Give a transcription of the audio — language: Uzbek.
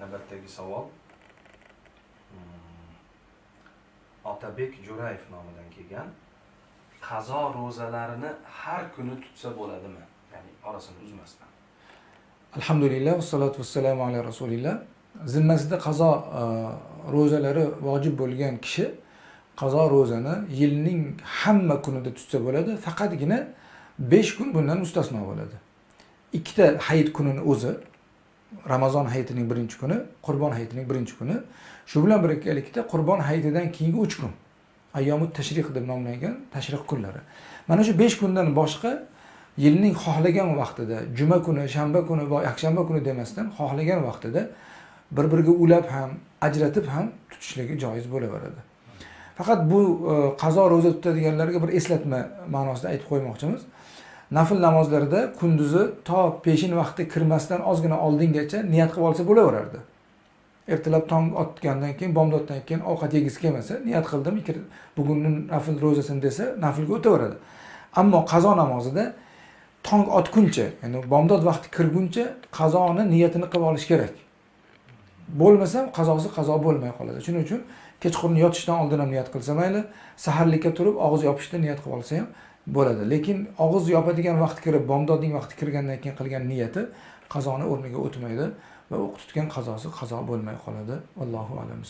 navbatdagi savol. Hmm. Otabek jo'rayev nomidan kelgan. Qazo ro'zalarini har kuni tutsa bo'ladimi? Ya'ni orasini uzmasdan. Alhamdulillah vassalotu vassalamu ala rasulillah. Zimmasida qazo e, ro'zalari vojib bo'lgan kishi qazo ro'zani yilning hamma kunida tutsa bo'ladi faqatgina besh kun bundan mustasno bo'ladi. Ikkita hayit kunini o'zi ramazon hayitining birinchi kuni qurbon hayitining birinchi kuni. Shu bilan birgalikda qurbon hayitidan keyingi uch kun. Ayyomut tashriq deb nomlangan tashriq kunlari. Mana shu besh kundan boshqa yilning xohlagan vaqtida juma kuni shanba kuni va yakshanba kuni demasdan xohlagan vaqtida bir biriga ulab ham ajratib ham tutishligi joiz bo'laveradi. Faqat bu e, qazo ro'za tutadiganlarga bir eslatma ma'nosida aytib qo'ymoqchimiz. Nafl namozlarda kunduzi to peshin vaqti kirmasdan ozgina oldingacha niyat qilib olsa bo'laverardi. Ertalab tong otgandan keyin bomdoddan keyin ovqat yegisi kelmasa niyat qildim bugunni nafl ro'zasini desa naflga o'taveradi. Ammo qazo namozida tong otguncha ya'ni bomdod vaqti kirguncha qazoni niyatini qilib olish kerak. Bo'lmasa qazosi qazo bo'lmay qoladi. Shuning uchun kechqurun yotishdan oldin ham niyat qilsa mayli saharlikka turib og'iz yopishda niyat qilib olsa ham bo'ladi. Lekin og'iz yopadigan vaqt kirib bomdodning vaqti kirgandan keyin qilgan niyati qazoni o'rniga o'tmaydi va o'q tutgan qazosi qazo bo'lmay qoladi. Allohu alam